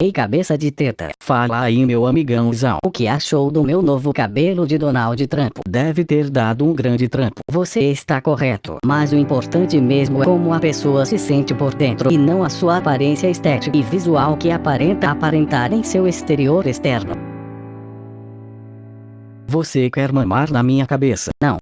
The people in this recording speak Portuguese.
Ei cabeça de teta, Fala aí meu amigãozão. o que achou do meu novo cabelo de Donald Trump? Deve ter dado um grande trampo. Você está correto, mas o importante mesmo é como a pessoa se sente por dentro e não a sua aparência estética e visual que aparenta aparentar em seu exterior externo. Você quer mamar na minha cabeça? Não.